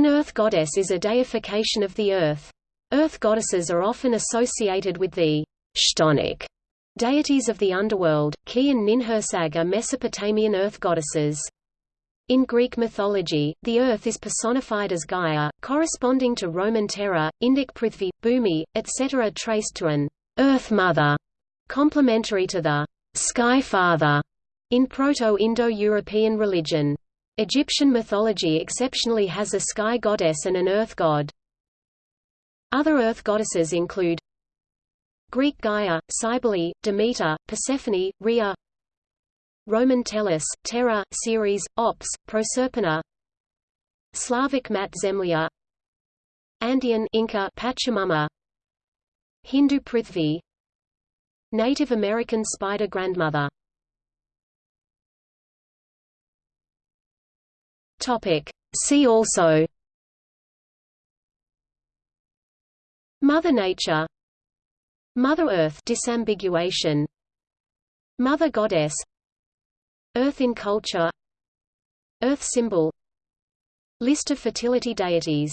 An earth goddess is a deification of the earth. Earth goddesses are often associated with the chthonic deities of the underworld. Ki and Ninhursag are Mesopotamian earth goddesses. In Greek mythology, the earth is personified as Gaia, corresponding to Roman Terra, Indic Prithvi, Bhumi, etc. traced to an earth mother, complementary to the sky father in Proto-Indo-European religion. Egyptian mythology exceptionally has a sky goddess and an earth god. Other earth goddesses include Greek Gaia, Cybele, Demeter, Persephone, Rhea Roman Tellus, Terra, Ceres, Ops, Proserpina Slavic Mat Zemlya Andean Inca Pachamama Hindu Prithvi Native American Spider Grandmother Topic. See also. Mother Nature. Mother Earth disambiguation. Mother Goddess. Earth in culture. Earth symbol. List of fertility deities